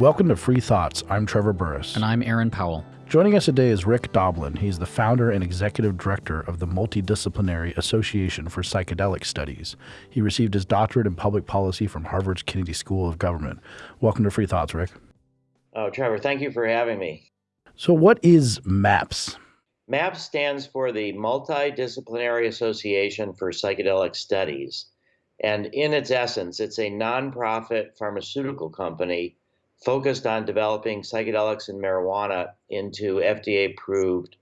Welcome to Free Thoughts. I'm Trevor Burrus. And I'm Aaron Powell. Joining us today is Rick Doblin. He's the founder and executive director of the Multidisciplinary Association for Psychedelic Studies. He received his doctorate in public policy from Harvard's Kennedy School of Government. Welcome to Free Thoughts, Rick. Oh, Trevor, thank you for having me. So, what is MAPS? MAPS stands for the Multidisciplinary Association for Psychedelic Studies. And in its essence, it's a nonprofit pharmaceutical company focused on developing psychedelics and marijuana into FDA approved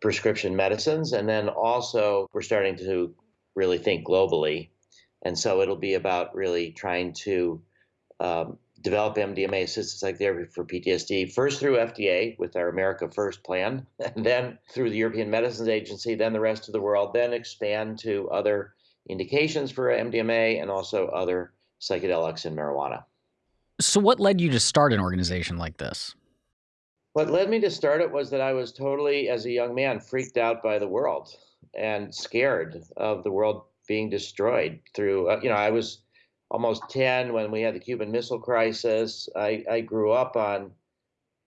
prescription medicines. And then also, we're starting to really think globally. And so it'll be about really trying to um, develop MDMA assisted psychotherapy for PTSD, first through FDA with our America First plan, and then through the European Medicines Agency, then the rest of the world, then expand to other indications for MDMA and also other psychedelics and marijuana. So, what led you to start an organization like this? What led me to start it was that I was totally, as a young man, freaked out by the world and scared of the world being destroyed through, uh, you know, I was almost 10 when we had the Cuban Missile Crisis. I, I grew up on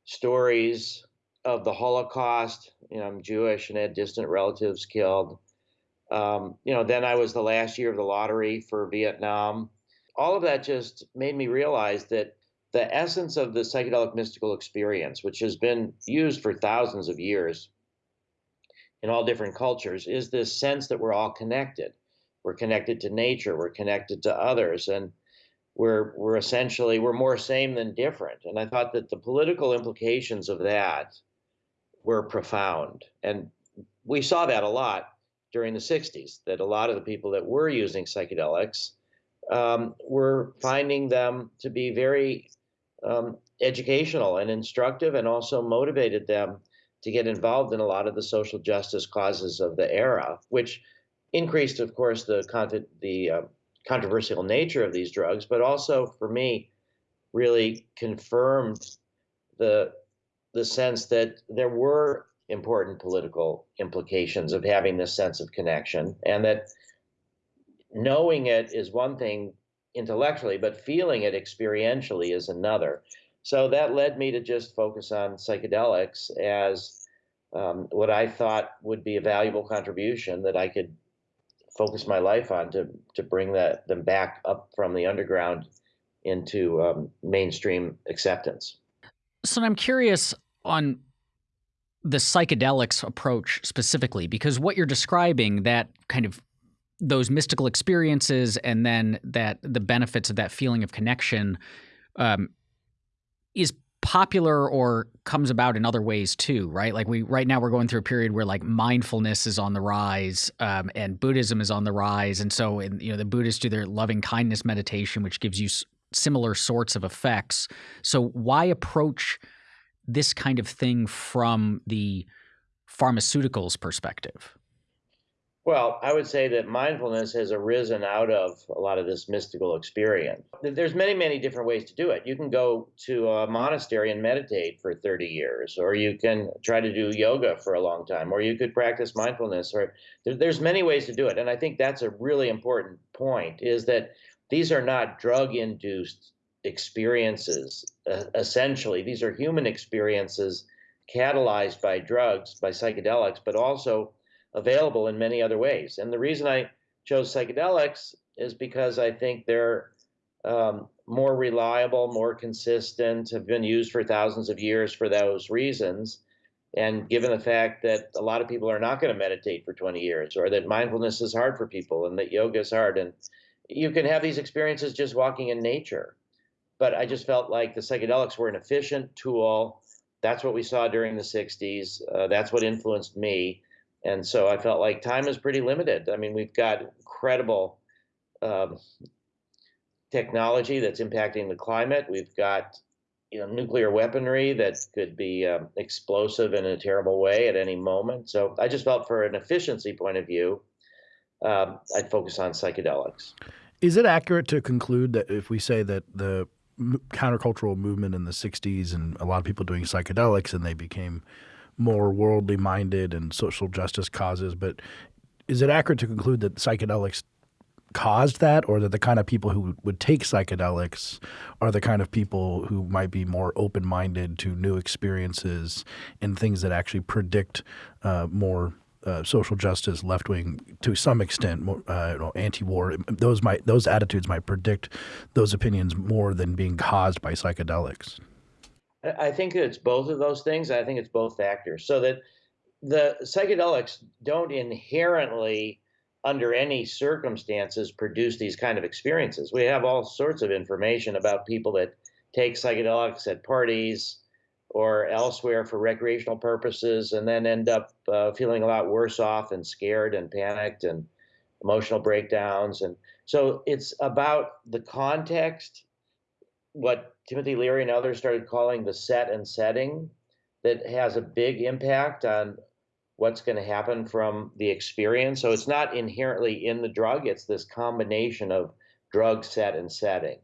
stories of the Holocaust. You know, I'm Jewish and had distant relatives killed. Um, you know, then I was the last year of the lottery for Vietnam all of that just made me realize that the essence of the psychedelic mystical experience, which has been used for thousands of years in all different cultures, is this sense that we're all connected. We're connected to nature, we're connected to others, and we're we're essentially we're more same than different. And I thought that the political implications of that were profound. And we saw that a lot during the 60s, that a lot of the people that were using psychedelics um, we're finding them to be very um, educational and instructive and also motivated them to get involved in a lot of the social justice causes of the era, which increased, of course, the, the uh, controversial nature of these drugs, but also for me, really confirmed the the sense that there were important political implications of having this sense of connection, and that knowing it is one thing intellectually, but feeling it experientially is another. So that led me to just focus on psychedelics as um, what I thought would be a valuable contribution that I could focus my life on to to bring that them back up from the underground into um, mainstream acceptance. So I'm curious on the psychedelics approach specifically because what you're describing that kind of those mystical experiences and then that the benefits of that feeling of connection um, is popular or comes about in other ways too right? Like we right now we're going through a period where like mindfulness is on the rise um, and buddhism is on the rise. And so you know the buddhists do their loving kindness meditation which gives you similar sorts of effects. So why approach this kind of thing from the pharmaceuticals perspective well, I would say that mindfulness has arisen out of a lot of this mystical experience. There's many, many different ways to do it. You can go to a monastery and meditate for 30 years, or you can try to do yoga for a long time, or you could practice mindfulness, or there's many ways to do it. And I think that's a really important point is that these are not drug induced experiences, uh, essentially. These are human experiences catalyzed by drugs, by psychedelics, but also available in many other ways. And the reason I chose psychedelics is because I think they're um, more reliable, more consistent, have been used for thousands of years for those reasons. And given the fact that a lot of people are not going to meditate for 20 years, or that mindfulness is hard for people, and that yoga is hard, and you can have these experiences just walking in nature. But I just felt like the psychedelics were an efficient tool. That's what we saw during the 60s. Uh, that's what influenced me and so I felt like time is pretty limited. I mean, we've got incredible um, technology that's impacting the climate. We've got you know nuclear weaponry that could be um, explosive in a terrible way at any moment. So I just felt, for an efficiency point of view, um, I'd focus on psychedelics. Is it accurate to conclude that if we say that the countercultural movement in the '60s and a lot of people doing psychedelics and they became more worldly minded and social justice causes. But is it accurate to conclude that psychedelics caused that, or that the kind of people who would take psychedelics are the kind of people who might be more open minded to new experiences and things that actually predict uh, more uh, social justice, left wing, to some extent, uh, you know, anti-war. Those might those attitudes might predict those opinions more than being caused by psychedelics. I think it's both of those things. I think it's both factors. So that the psychedelics don't inherently, under any circumstances, produce these kind of experiences. We have all sorts of information about people that take psychedelics at parties or elsewhere for recreational purposes and then end up uh, feeling a lot worse off and scared and panicked and emotional breakdowns. And so it's about the context, what Timothy Leary and others started calling the set and setting, that has a big impact on what's going to happen from the experience. So it's not inherently in the drug, it's this combination of drug set and setting.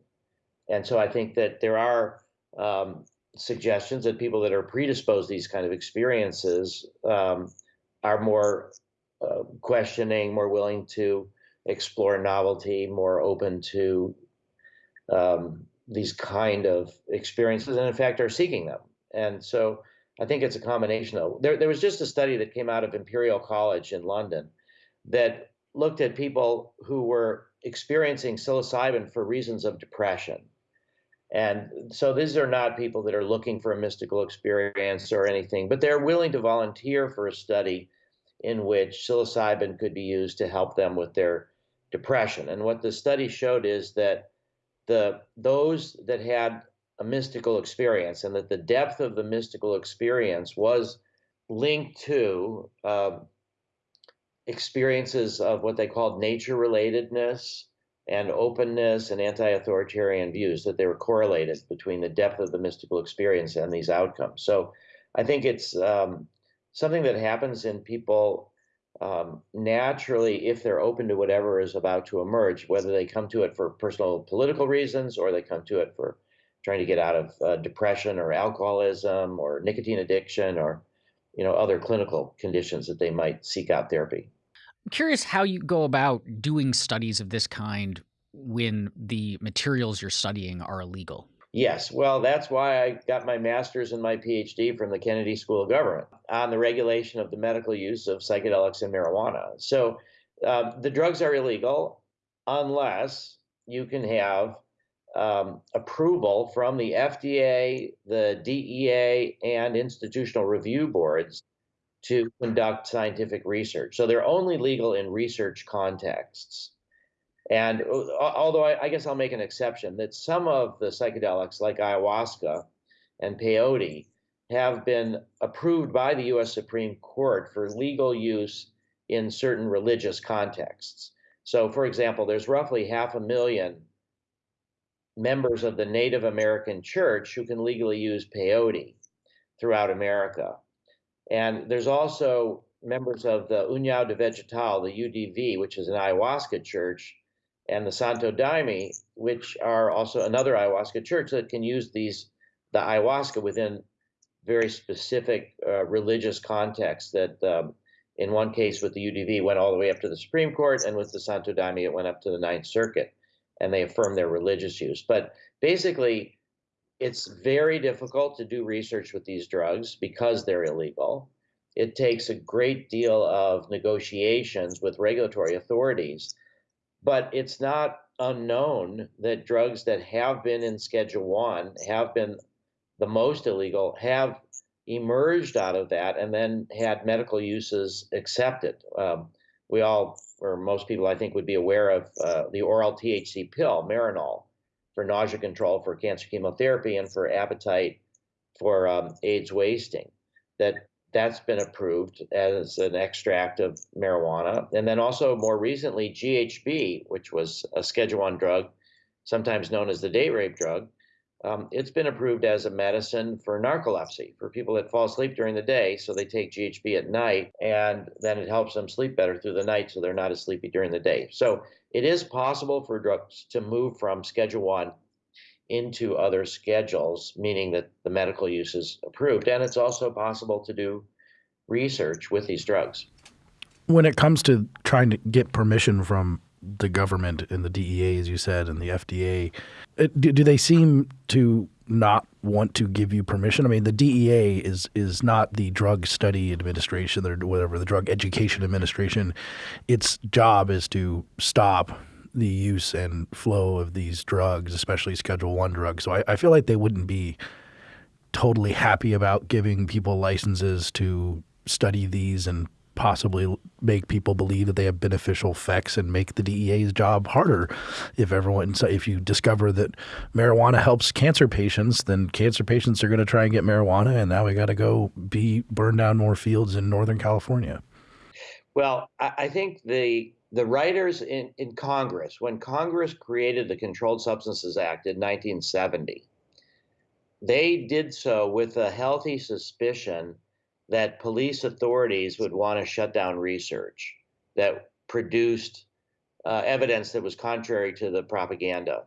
And so I think that there are um, suggestions that people that are predisposed to these kind of experiences um, are more uh, questioning, more willing to explore novelty, more open to um, these kind of experiences, and in fact are seeking them. And so I think it's a combination of there. There was just a study that came out of Imperial College in London that looked at people who were experiencing psilocybin for reasons of depression and so these are not people that are looking for a mystical experience or anything, but they're willing to volunteer for a study in which psilocybin could be used to help them with their depression. And what the study showed is that the those that had a mystical experience and that the depth of the mystical experience was linked to uh, experiences of what they called nature relatedness and openness and anti-authoritarian views that they were correlated between the depth of the mystical experience and these outcomes. So I think it's um, something that happens in people um, naturally if they're open to whatever is about to emerge, whether they come to it for personal political reasons or they come to it for trying to get out of uh, depression or alcoholism or nicotine addiction or you know other clinical conditions that they might seek out therapy. I'm curious how you go about doing studies of this kind when the materials you're studying are illegal. Yes, well, that's why I got my master's and my PhD from the Kennedy School of Government on the regulation of the medical use of psychedelics and marijuana. So uh, the drugs are illegal unless you can have um, approval from the FDA, the DEA, and institutional review boards to conduct scientific research. So they're only legal in research contexts. And uh, although I, I, guess I'll make an exception, that some of the psychedelics, like ayahuasca and peyote, have been approved by the US Supreme Court for legal use in certain religious contexts. So, for example, there's roughly half a million members of the Native American church who can legally use peyote throughout America. And there's also members of the União de Vegetal, the UDV, which is an ayahuasca church, and the Santo Daime, which are also another ayahuasca church that can use these the ayahuasca within very specific uh, religious contexts. That um, in one case with the UDV went all the way up to the Supreme Court, and with the Santo Daime it went up to the Ninth Circuit, and they affirmed their religious use. But basically, it's very difficult to do research with these drugs because they're illegal. It takes a great deal of negotiations with regulatory authorities, but it's not unknown that drugs that have been in Schedule One have been the most illegal have emerged out of that and then had medical uses accepted. Um, we all, or most people, I think, would be aware of uh, the oral THC pill, Marinol, for nausea control, for cancer chemotherapy, and for appetite for um, AIDS wasting. That that's been approved as an extract of marijuana, and then also more recently GHB, which was a Schedule One drug, sometimes known as the date rape drug. Um, it's been approved as a medicine for narcolepsy for people that fall asleep during the day, so they take GHB at night, and then it helps them sleep better through the night, so they're not as sleepy during the day. So it is possible for drugs to move from Schedule One into other schedules, meaning that the medical use is approved. And it's also possible to do research with these drugs. When it comes to trying to get permission from the government and the DEA, as you said, and the FDA, do, they seem to not want to give you permission? I mean, the DEA is is not the Drug Study Administration or whatever the Drug Education Administration. Its job is to stop the use and flow of these drugs, especially Schedule One drugs. So I, I feel like they wouldn't be totally happy about giving people licenses to study these and possibly make people believe that they have beneficial effects and make the DEA's job harder. If everyone, so if you discover that marijuana helps cancer patients, then cancer patients are going to try and get marijuana, and now we got to go be burn down more fields in Northern California. Well, I think the the writers in, in Congress, when Congress created the Controlled Substances Act in 1970, they did so with a healthy suspicion that police authorities would want to shut down research that produced uh, evidence that was contrary to the propaganda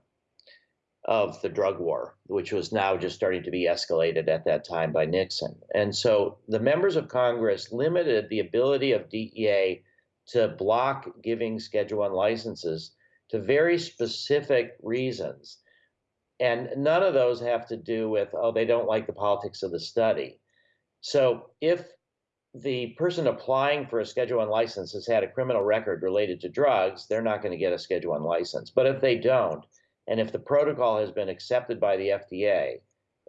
of the drug war, which was now just starting to be escalated at that time by Nixon. And so the members of Congress limited the ability of DEA to block giving Schedule One licenses to very specific reasons. And none of those have to do with, oh, they don't like the politics of the study. So if the person applying for a Schedule One license has had a criminal record related to drugs, they're not going to get a Schedule One license. But if they don't, and if the protocol has been accepted by the FDA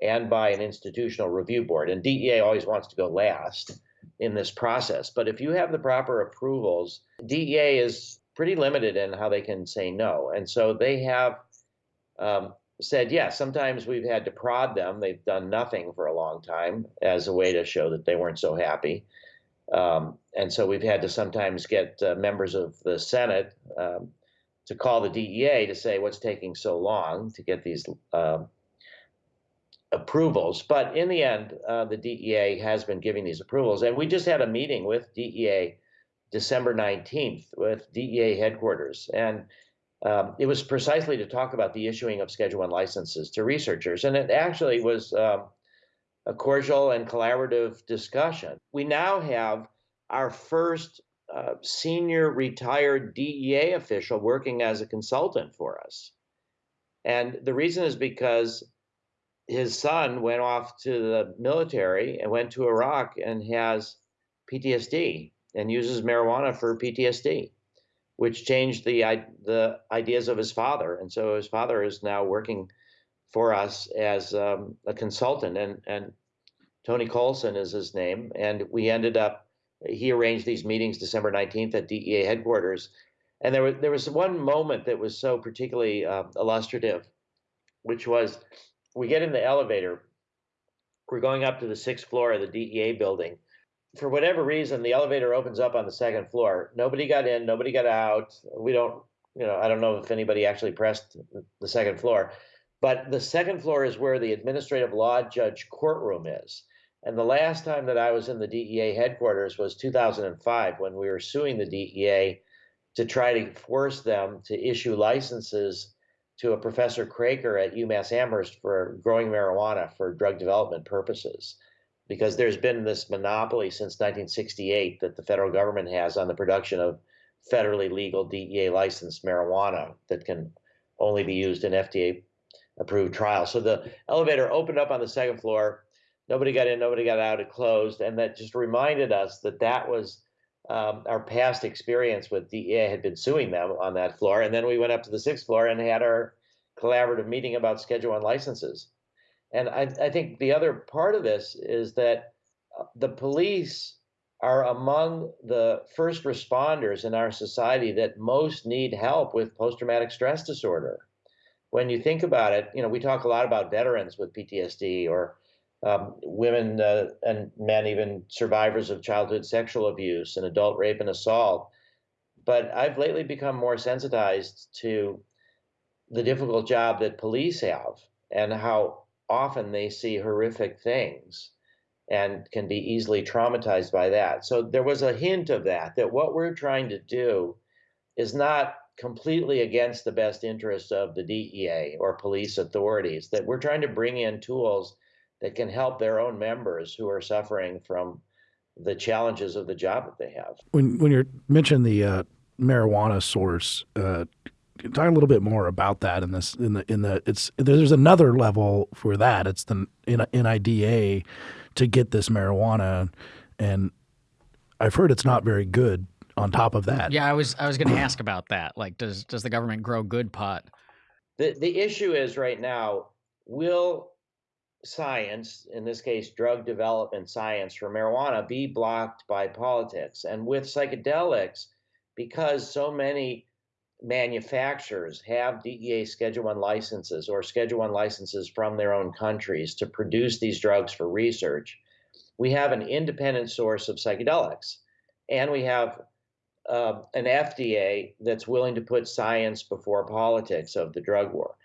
and by an institutional review board, and DEA always wants to go last in this process, but if you have the proper approvals, DEA is pretty limited in how they can say no. And so they have um, said, yes, yeah, sometimes we've had to prod them. They've done nothing for a long time as a way to show that they weren't so happy. Um, and so we've had to sometimes get uh, members of the Senate um, to call the DEA to say what's taking so long to get these uh, approvals. But in the end, uh, the DEA has been giving these approvals. And we just had a meeting with DEA December 19th with DEA headquarters. And um, it was precisely to talk about the issuing of Schedule One licenses to researchers, and it actually was um, a cordial and collaborative discussion. We now have our first uh, senior retired DEA official working as a consultant for us, and the reason is because his son went off to the military and went to Iraq and has PTSD and uses marijuana for PTSD which changed the the ideas of his father, and so his father is now working for us as um, a consultant, and and Tony Colson is his name, and we ended up. He arranged these meetings December nineteenth at DEA headquarters, and there was there was one moment that was so particularly uh, illustrative, which was we get in the elevator, we're going up to the sixth floor of the DEA building, for whatever reason, the elevator opens up on the second floor. Nobody got in, nobody got out. We don't, you know, I don't know if anybody actually pressed the second floor, but the second floor is where the administrative law judge courtroom is. And the last time that I was in the DEA headquarters was 2005 when we were suing the DEA to try to force them to issue licenses to a Professor Craker at UMass Amherst for growing marijuana for drug development purposes because there's been this monopoly since 1968 that the federal government has on the production of federally legal DEA licensed marijuana that can only be used in FDA approved trials. So the elevator opened up on the second floor. Nobody got in, nobody got out, it closed. And that just reminded us that that was um, our past experience with DEA had been suing them on that floor. And then we went up to the sixth floor and had our collaborative meeting about Schedule One licenses. And I, I think the other part of this is that uh, the police are among the first responders in our society that most need help with post traumatic stress disorder. When you think about it, you know, we talk a lot about veterans with PTSD or um, women uh, and men, even survivors of childhood sexual abuse and adult rape and assault. But I've lately become more sensitized to the difficult job that police have and how often they see horrific things and can be easily traumatized by that. So there was a hint of that, that what we're trying to do is not completely against the best interests of the DEA or police authorities, that we're trying to bring in tools that can help their own members who are suffering from the challenges of the job that they have. When when you mentioned the uh, marijuana source. Uh, talk a little bit more about that in this in the in the it's there's another level for that. It's the NIDA to get this marijuana, and I've heard it's not very good. On top of that, yeah, I was I was going to ask about that. Like, does does the government grow good pot? The the issue is right now, will science, in this case, drug development science for marijuana, be blocked by politics? And with psychedelics, because so many manufacturers have DEA Schedule One licenses or Schedule One licenses from their own countries to produce these drugs for research, we have an independent source of psychedelics, and we have uh, an FDA that's willing to put science before politics of the drug war,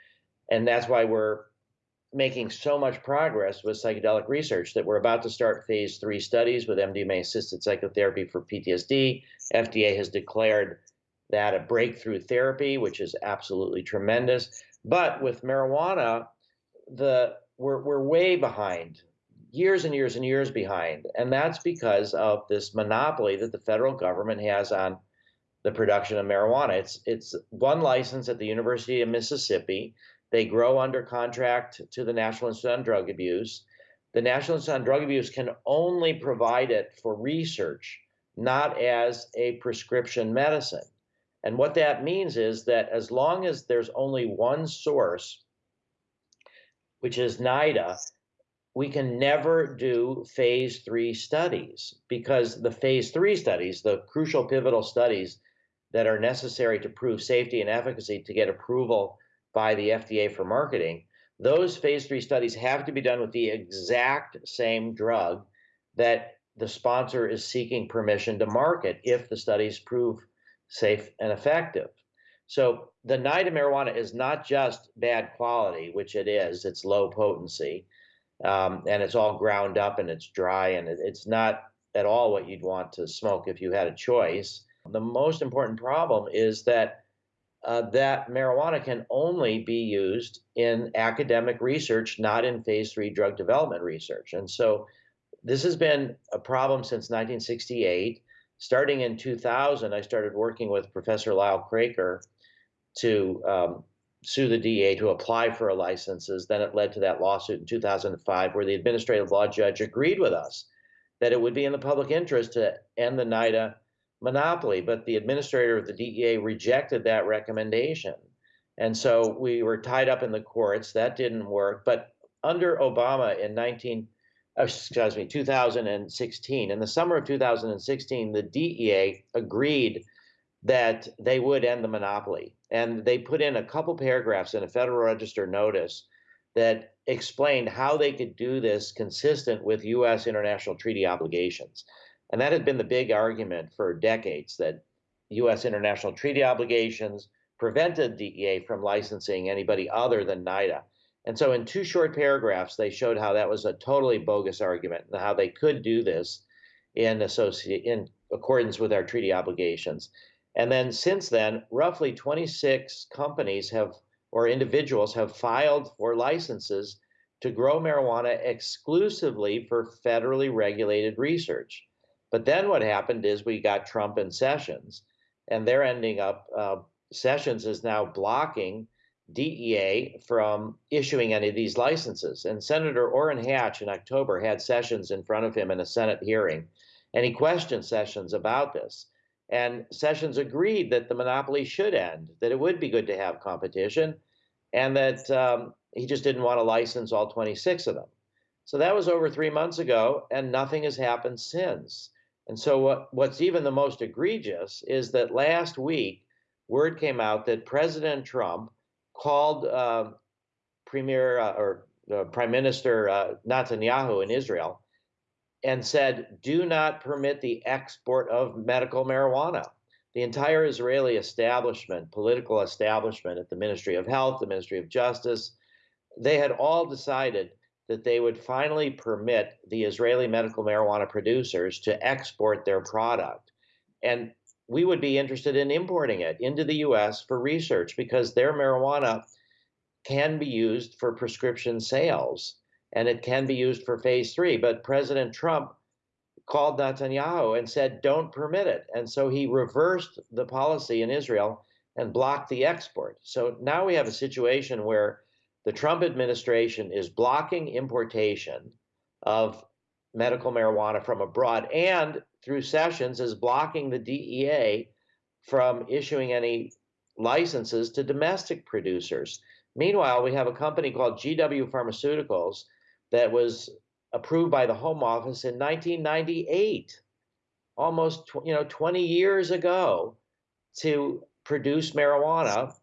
and that's why we're making so much progress with psychedelic research that we're about to start phase three studies with MDMA assisted psychotherapy for PTSD. FDA has declared that a breakthrough therapy, which is absolutely tremendous. But with marijuana, the we're, we're way behind, years and years and years behind. And that's because of this monopoly that the federal government has on the production of marijuana. It's, it's one license at the University of Mississippi. They grow under contract to the National Institute on Drug Abuse. The National Institute on Drug Abuse can only provide it for research, not as a prescription medicine. And what that means is that as long as there's only one source, which is NIDA, we can never do phase three studies because the phase three studies, the crucial pivotal studies that are necessary to prove safety and efficacy to get approval by the FDA for marketing, those phase three studies have to be done with the exact same drug that the sponsor is seeking permission to market if the studies prove safe and effective. So the NIDA marijuana is not just bad quality, which it is, it's low potency, um, and it's all ground up and it's dry, and it, it's not at all what you'd want to smoke if you had a choice. The most important problem is that uh, that marijuana can only be used in academic research, not in phase three drug development research. And so this has been a problem since 1968 starting in 2000, I started working with Professor Lyle Craker to um, sue the DEA to apply for a licenses. Then it led to that lawsuit in 2005, where the administrative law judge agreed with us that it would be in the public interest to end the NIDA monopoly. But the administrator of the DEA rejected that recommendation. And so we were tied up in the courts. That didn't work. But under Obama in 19 uh, excuse me, 2016. In the summer of 2016, the DEA agreed that they would end the monopoly. And they put in a couple paragraphs in a Federal Register notice that explained how they could do this consistent with U.S. international treaty obligations. And that had been the big argument for decades that U.S. international treaty obligations prevented DEA from licensing anybody other than NIDA. And so, in two short paragraphs, they showed how that was a totally bogus argument and how they could do this in in accordance with our treaty obligations. And then, since then, roughly 26 companies have or individuals have filed for licenses to grow marijuana exclusively for federally regulated research. But then what happened is we got Trump and Sessions, and they're ending up. Uh, Sessions is now blocking DEA from issuing any of these licenses. And Senator Orrin Hatch in October had Sessions in front of him in a Senate hearing, and he questioned Sessions about this. And Sessions agreed that the monopoly should end, that it would be good to have competition, and that um, he just didn't want to license all 26 of them. So that was over three months ago, and nothing has happened since. And so, what, what's even the most egregious is that last week, word came out that President Trump called uh, Premier uh, or uh, Prime Minister uh, Netanyahu in Israel and said, do not permit the export of medical marijuana. The entire Israeli establishment, political establishment at the Ministry of Health, the Ministry of Justice, they had all decided that they would finally permit the Israeli medical marijuana producers to export their product. And we would be interested in importing it into the US for research because their marijuana can be used for prescription sales and it can be used for phase three. But President Trump called Netanyahu and said, don't permit it. And so he reversed the policy in Israel and blocked the export. So now we have a situation where the Trump administration is blocking importation of medical marijuana from abroad and through Sessions is blocking the DEA from issuing any licenses to domestic producers. Meanwhile, we have a company called GW Pharmaceuticals that was approved by the Home Office in 1998, almost you know 20 years ago, to produce marijuana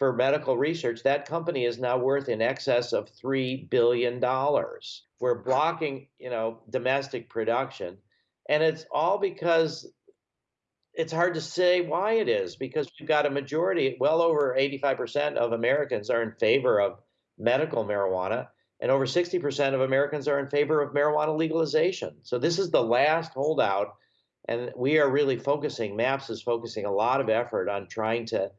for medical research. That company is now worth in excess of three billion dollars. We're blocking you know domestic production, and it's all because it's hard to say why it is because we've got a majority, well over 85% of Americans are in favor of medical marijuana, and over 60% of Americans are in favor of marijuana legalization. So this is the last holdout, and we are really focusing, MAPS is focusing a lot of effort on trying to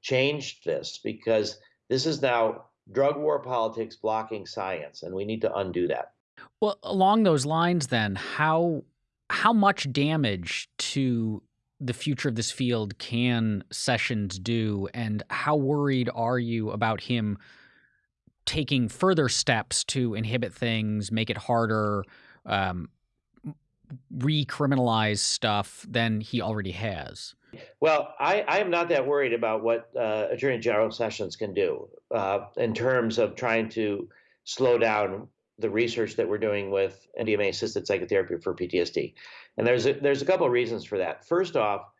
change this because this is now drug war politics blocking science, and we need to undo that. Well, along those lines, then, how how much damage to the future of this field can Sessions do, and how worried are you about him taking further steps to inhibit things, make it harder, um, recriminalize stuff than he already has? Well, I, I am not that worried about what uh, Attorney General Sessions can do uh, in terms of trying to slow down the research that we're doing with MDMA assisted psychotherapy for PTSD. And there's a, there's a couple of reasons for that. First off,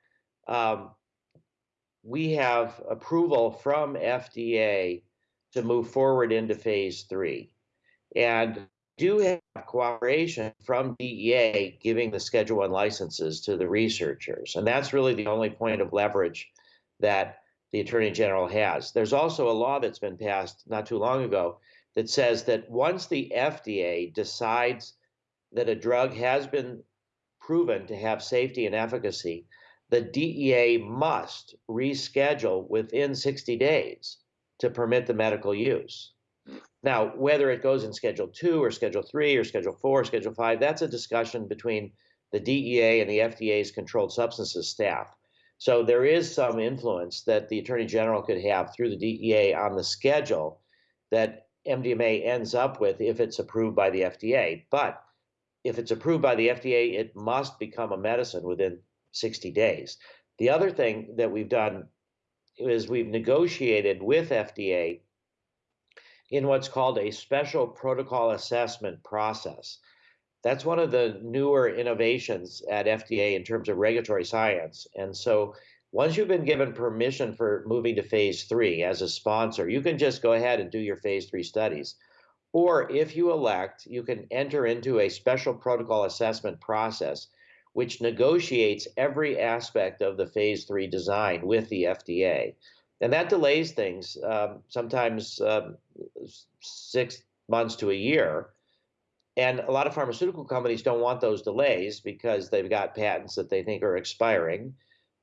um, we have approval from FDA to move forward into phase three. And do have cooperation from DEA giving the Schedule One licenses to the researchers. And that's really the only point of leverage that the Attorney General has. There's also a law that's been passed not too long ago that says that once the FDA decides that a drug has been proven to have safety and efficacy, the DEA must reschedule within 60 days to permit the medical use. Now, whether it goes in Schedule 2 or Schedule 3 or Schedule 4 or Schedule 5, that's a discussion between the DEA and the FDA's controlled substances staff. So there is some influence that the Attorney General could have through the DEA on the schedule that MDMA ends up with if it's approved by the FDA. But if it's approved by the FDA, it must become a medicine within 60 days. The other thing that we've done is we've negotiated with FDA in what's called a special protocol assessment process. That's one of the newer innovations at FDA in terms of regulatory science. And so once you've been given permission for moving to phase three as a sponsor, you can just go ahead and do your phase three studies. Or if you elect, you can enter into a special protocol assessment process which negotiates every aspect of the phase three design with the FDA. And that delays things, um, sometimes um, six months to a year. And a lot of pharmaceutical companies don't want those delays because they've got patents that they think are expiring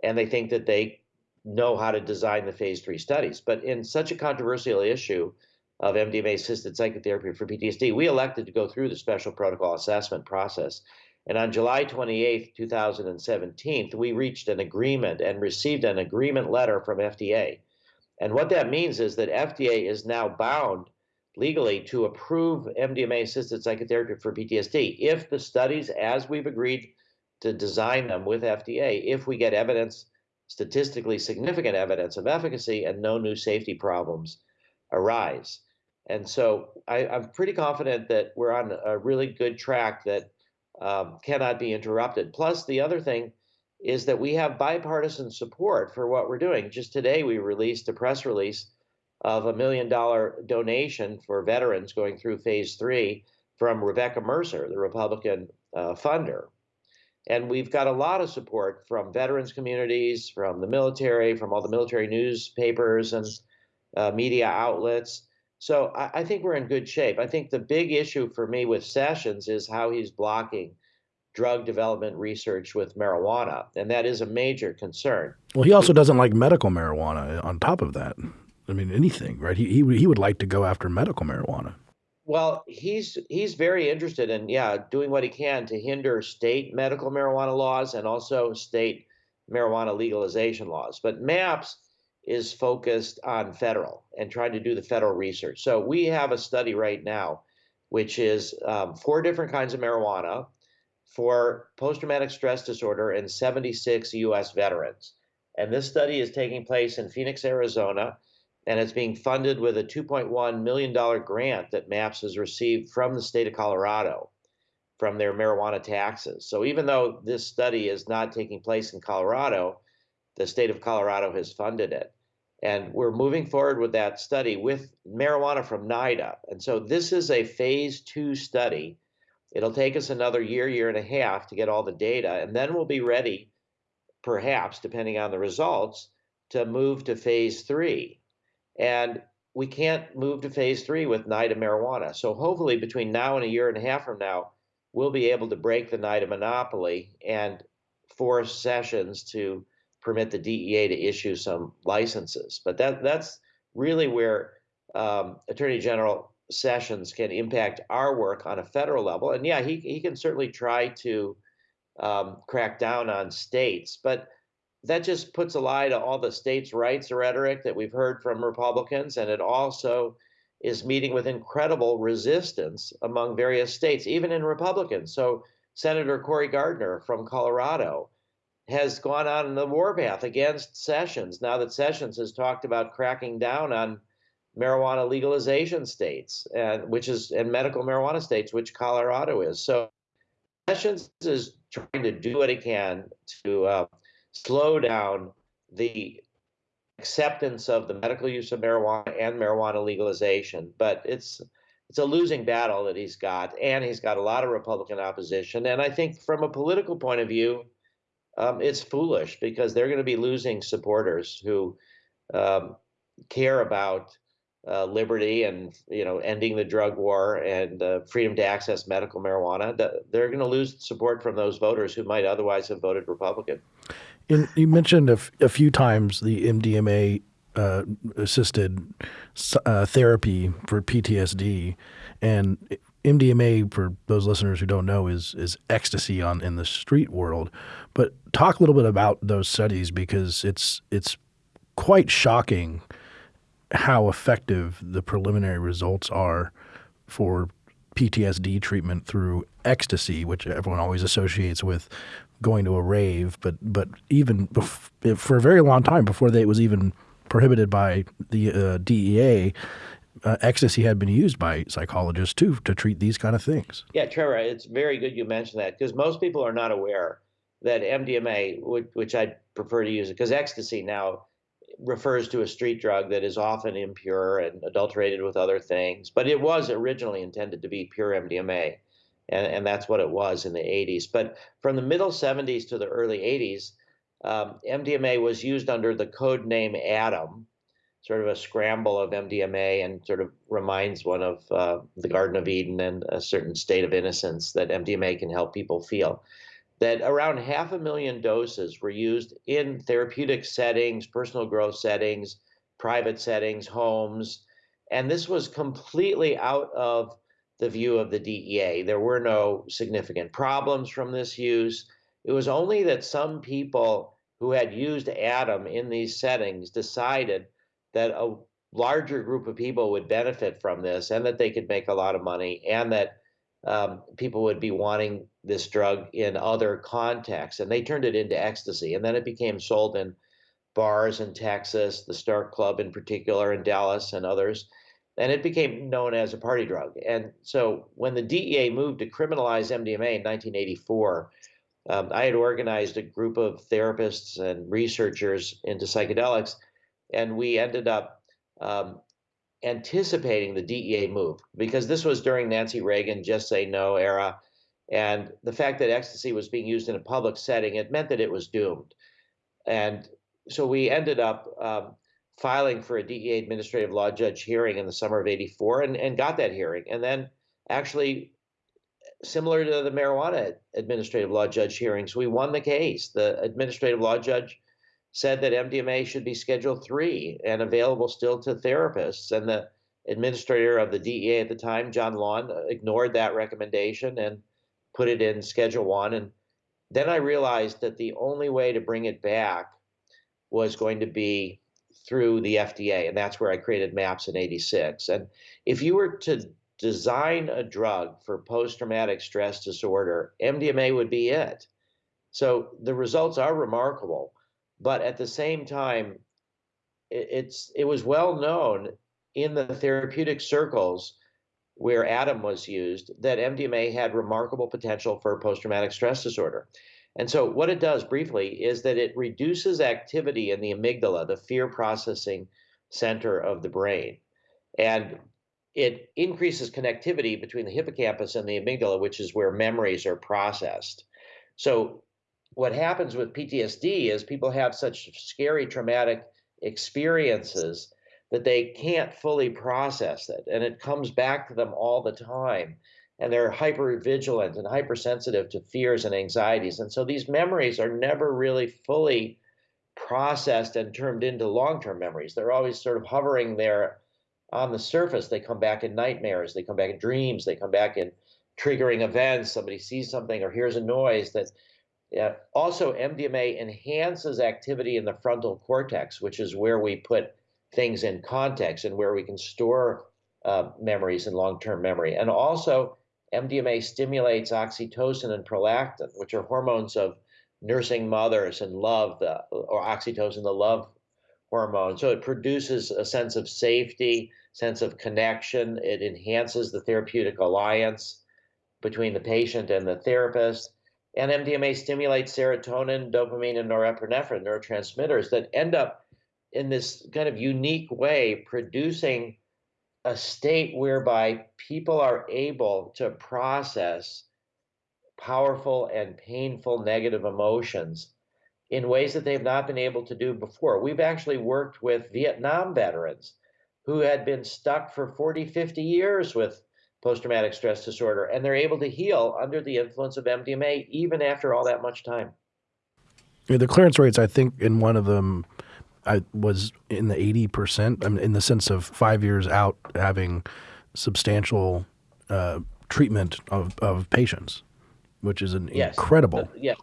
and they think that they know how to design the phase three studies. But in such a controversial issue of MDMA assisted psychotherapy for PTSD, we elected to go through the special protocol assessment process. And on July 28, 2017, we reached an agreement and received an agreement letter from FDA. And what that means is that FDA is now bound legally to approve MDMA assisted psychotherapy for PTSD if the studies, as we've agreed to design them with FDA, if we get evidence, statistically significant evidence of efficacy and no new safety problems arise. And so I, am pretty confident that we're on a really good track that um, cannot be interrupted. Plus, the other thing is that we have bipartisan support for what we're doing. Just today, we released a press release of a million dollar donation for veterans going through phase three from Rebekah Mercer, the Republican uh, funder. And we've got a lot of support from veterans communities, from the military, from all the military newspapers and uh, media outlets. So I, I, think we're in good shape. I think the big issue for me with Sessions is how he's blocking drug development research with marijuana, and that is a major concern. Well, he also doesn't like medical marijuana. On top of that, I mean, anything, right? He he he would like to go after medical marijuana. Well, he's he's very interested in yeah doing what he can to hinder state medical marijuana laws and also state marijuana legalization laws. But MAPS is focused on federal and trying to do the federal research. So we have a study right now, which is um, four different kinds of marijuana for post-traumatic stress disorder in 76 U.S. veterans. And this study is taking place in Phoenix, Arizona and it's being funded with a $2.1 million grant that MAPS has received from the state of Colorado from their marijuana taxes. So even though this study is not taking place in Colorado, the state of Colorado has funded it. And we're moving forward with that study with marijuana from NIDA. And so this is a phase two study. It'll take us another year, year and a half to get all the data, and then we'll be ready, perhaps, depending on the results, to move to phase three. And we can't move to phase three with NIDA marijuana. So hopefully between now and a year and a half from now, we'll be able to break the NIDA monopoly and force Sessions to permit the DEA to issue some licenses. But that that's really where um, Attorney General Sessions can impact our work on a federal level. And yeah, he, he can certainly try to um, crack down on states. But that just puts a lie to all the states' rights rhetoric that we've heard from Republicans, and it also is meeting with incredible resistance among various states, even in Republicans. So Senator Cory Gardner from Colorado has gone on the warpath against Sessions now that Sessions has talked about cracking down on marijuana legalization states, and which is and medical marijuana states, which Colorado is. So Sessions is trying to do what he can to uh, slow down the acceptance of the medical use of marijuana and marijuana legalization. But it's it's a losing battle that he's got, and he's got a lot of Republican opposition. And I think from a political point of view, um, it's foolish because they're going to be losing supporters who um, care about uh, liberty and you know ending the drug war and uh, freedom to access medical marijuana. They're going to lose support from those voters who might otherwise have voted Republican. In, you mentioned a, few times the MDMA uh, assisted uh, therapy for PTSD, and MDMA, for those listeners who don't know, is is ecstasy on in the street world. But talk a little bit about those studies because it's it's quite shocking how effective the preliminary results are for PTSD treatment through ecstasy, which everyone always associates with going to a rave, but but even bef- for a very long time before they, it was even prohibited by the uh, DEA, uh, ecstasy had been used by psychologists too to treat these kind of things. Yeah, Trevor, it's very good you mentioned that because most people are not aware that MDMA, which, which I prefer to use it, because ecstasy now refers to a street drug that is often impure and adulterated with other things, but it was originally intended to be pure MDMA and, and that's what it was in the 80s. But from the middle 70s to the early 80s, um, MDMA was used under the code name Adam, sort of a scramble of MDMA, and sort of reminds one of uh, the Garden of Eden and a certain state of innocence that MDMA can help people feel. That around half a million doses were used in therapeutic settings, personal growth settings, private settings, homes, and this was completely out of the view of the DEA. There were no significant problems from this use. It was only that some people who had used Adam in these settings decided that a larger group of people would benefit from this and that they could make a lot of money and that um, people would be wanting this drug in other contexts. And they turned it into ecstasy. And then it became sold in bars in Texas, the Starck Club in particular in Dallas and others and it became known as a party drug. And so when the DEA moved to criminalize MDMA in 1984, um, I had organized a group of therapists and researchers into psychedelics, and we ended up um, anticipating the DEA move because this was during Nancy Reagan just say no era. And the fact that ecstasy was being used in a public setting, it meant that it was doomed. And so we ended up um, filing for a DEA administrative law judge hearing in the summer of 84 and, and got that hearing. And then actually, similar to the marijuana administrative law judge hearings, we won the case. The administrative law judge said that MDMA should be Schedule 3 and available still to therapists. And the administrator of the DEA at the time, John Lawn, ignored that recommendation and put it in Schedule 1. And then I realized that the only way to bring it back was going to be through the FDA. And that's where I created MAPS in 86. And if you were to design a drug for post traumatic stress disorder, MDMA would be it. So the results are remarkable. But at the same time, it's it was well known in the therapeutic circles where Adam was used that MDMA had remarkable potential for post traumatic stress disorder. And so, what it does briefly is that it reduces activity in the amygdala, the fear processing center of the brain. And it increases connectivity between the hippocampus and the amygdala, which is where memories are processed. So, what happens with PTSD is people have such scary, traumatic experiences that they can't fully process it. And it comes back to them all the time and they're hyper vigilant and hypersensitive to fears and anxieties. And so these memories are never really fully processed and turned into long term memories. They're always sort of hovering there on the surface. They come back in nightmares, they come back in dreams, they come back in triggering events. Somebody sees something or hears a noise that. Also, MDMA enhances activity in the frontal cortex, which is where we put things in context and where we can store uh, memories and long term memory. And also, MDMA stimulates oxytocin and prolactin, which are hormones of nursing mothers and love, the, or oxytocin, the love hormone. So it produces a sense of safety, sense of connection. It enhances the therapeutic alliance between the patient and the therapist. And MDMA stimulates serotonin, dopamine, and norepinephrine, neurotransmitters that end up in this kind of unique way producing a state whereby people are able to process powerful and painful negative emotions in ways that they've not been able to do before. We've actually worked with Vietnam veterans who had been stuck for 40, 50 years with post traumatic stress disorder, and they're able to heal under the influence of MDMA even after all that much time. Yeah, the clearance rates, I think, in one of them I was in the eighty percent. I mean, in the sense of five years out having substantial uh, treatment of, of patients, which is an yes. incredible. The, yeah,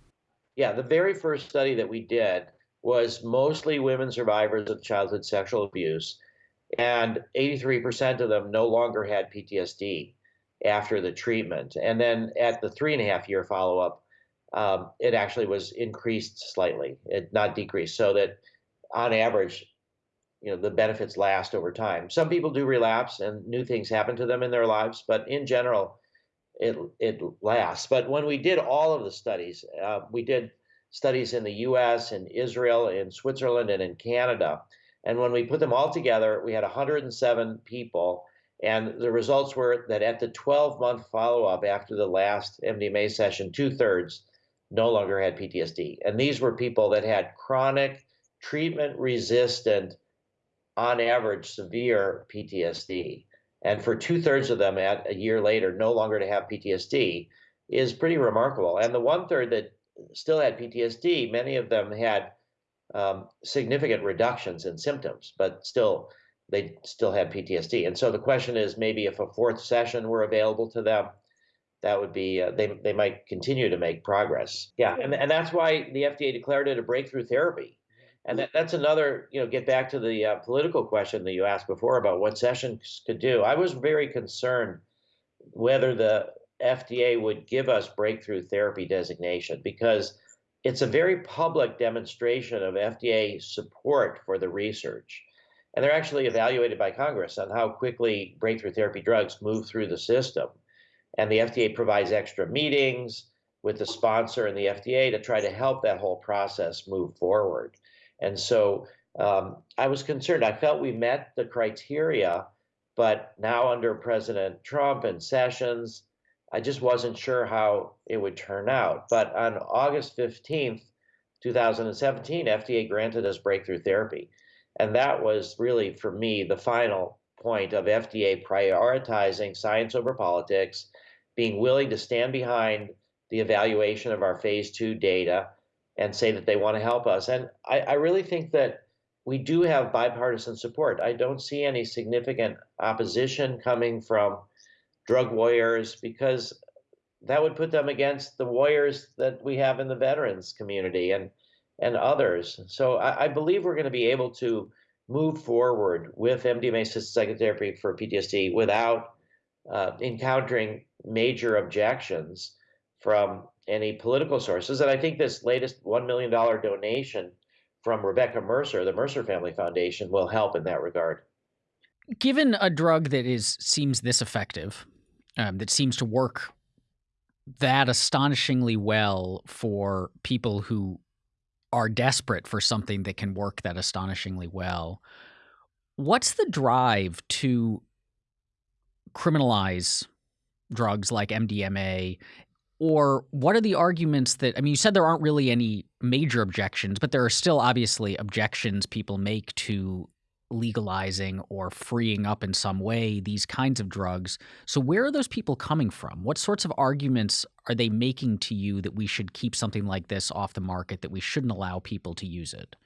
yeah. The very first study that we did was mostly women survivors of childhood sexual abuse, and eighty three percent of them no longer had PTSD after the treatment. And then at the three and a half year follow up, um, it actually was increased slightly, it not decreased, so that on average, you know, the benefits last over time. Some people do relapse and new things happen to them in their lives, but in general, it it lasts. But when we did all of the studies, uh, we did studies in the U.S., in Israel, in Switzerland, and in Canada. And when we put them all together, we had 107 people. And the results were that at the 12 month follow up after the last MDMA session, two thirds no longer had PTSD. And these were people that had chronic treatment resistant, on average, severe PTSD. And for two thirds of them at a year later, no longer to have PTSD is pretty remarkable. And the one third that still had PTSD, many of them had um, significant reductions in symptoms, but still they still had PTSD. And so the question is maybe if a fourth session were available to them, that would be uh, they they might continue to make progress. Yeah, and and that's why the FDA declared it a breakthrough therapy. And that, that's another, you know, get back to the uh, political question that you asked before about what Sessions could do. I was very concerned whether the FDA would give us breakthrough therapy designation because it's a very public demonstration of FDA support for the research. And they're actually evaluated by Congress on how quickly breakthrough therapy drugs move through the system. And the FDA provides extra meetings with the sponsor and the FDA to try to help that whole process move forward. And so um, I was concerned. I felt we met the criteria, but now under President Trump and Sessions, I just wasn't sure how it would turn out. But on August 15th, 2017, FDA granted us breakthrough therapy. And that was really, for me, the final point of FDA prioritizing science over politics, being willing to stand behind the evaluation of our phase two data, and say that they want to help us. And I, I really think that we do have bipartisan support. I don't see any significant opposition coming from drug warriors because that would put them against the warriors that we have in the veterans community and and others. So I, I believe we're going to be able to move forward with MDMA assisted psychotherapy for PTSD without uh, encountering major objections from any political sources. And I think this latest $1 million donation from Rebekah Mercer, the Mercer Family Foundation, will help in that regard. Given a drug that is seems this effective, um, that seems to work that astonishingly well for people who are desperate for something that can work that astonishingly well, what's the drive to criminalize drugs like MDMA or what are the arguments that I mean you said there aren't really any major objections but there are still obviously objections people make to legalizing or freeing up in some way these kinds of drugs. So where are those people coming from? What sorts of arguments are they making to you that we should keep something like this off the market that we shouldn't allow people to use it?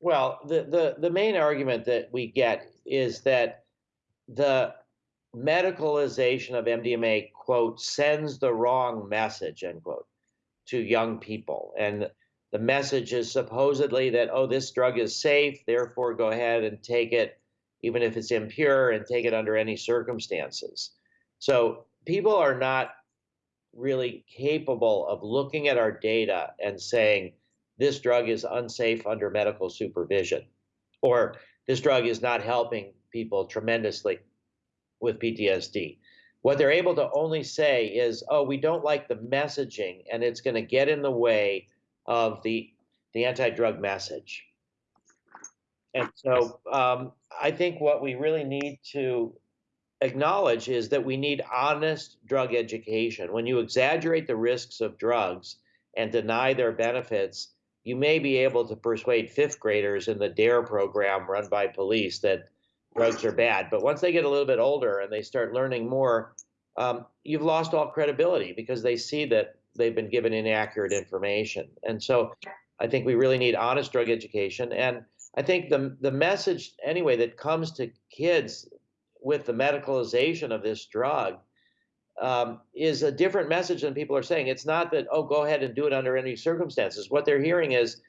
Well the the, the main argument that we get is that the medicalization of MDMA, quote, sends the wrong message, end quote, to young people. And the message is supposedly that, oh, this drug is safe, therefore go ahead and take it, even if it's impure, and take it under any circumstances. So people are not really capable of looking at our data and saying, this drug is unsafe under medical supervision, or this drug is not helping people tremendously with PTSD. What they're able to only say is, oh, we don't like the messaging and it's going to get in the way of the, the anti drug message. And so um, I think what we really need to acknowledge is that we need honest drug education. When you exaggerate the risks of drugs and deny their benefits, you may be able to persuade fifth graders in the DARE program run by police that drugs are bad. But once they get a little bit older and they start learning more, um, you've lost all credibility because they see that they've been given inaccurate information. And so I think we really need honest drug education. And I think the, the message, anyway, that comes to kids with the medicalization of this drug um, is a different message than people are saying. It's not that, oh, go ahead and do it under any circumstances. What they're hearing is,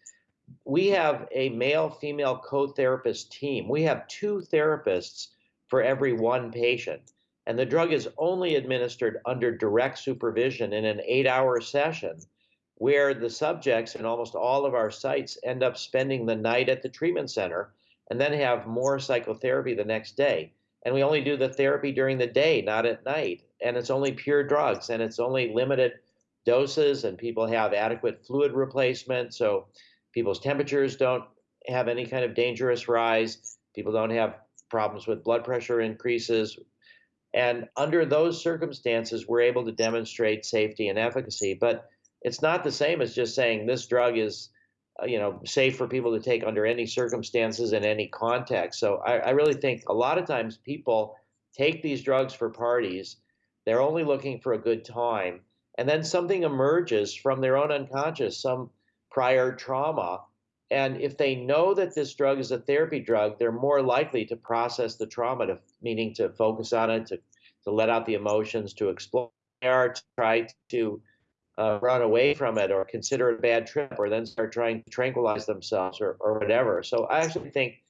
we have a male female co-therapist team. We have two therapists for every one patient. And the drug is only administered under direct supervision in an eight hour session where the subjects in almost all of our sites end up spending the night at the treatment center and then have more psychotherapy the next day. And we only do the therapy during the day, not at night. And it's only pure drugs and it's only limited doses, and people have adequate fluid replacement. So people's temperatures don't have any kind of dangerous rise. People don't have problems with blood pressure increases. And under those circumstances, we're able to demonstrate safety and efficacy. But it's not the same as just saying this drug is, uh, you know, safe for people to take under any circumstances in any context. So I, I really think a lot of times people take these drugs for parties. They're only looking for a good time. And then something emerges from their own unconscious, some prior trauma. And if they know that this drug is a therapy drug, they're more likely to process the trauma, to, meaning to focus on it, to, to let out the emotions, to explore, to try to uh, run away from it or consider it a bad trip or then start trying to tranquilize themselves or, or whatever. So I actually think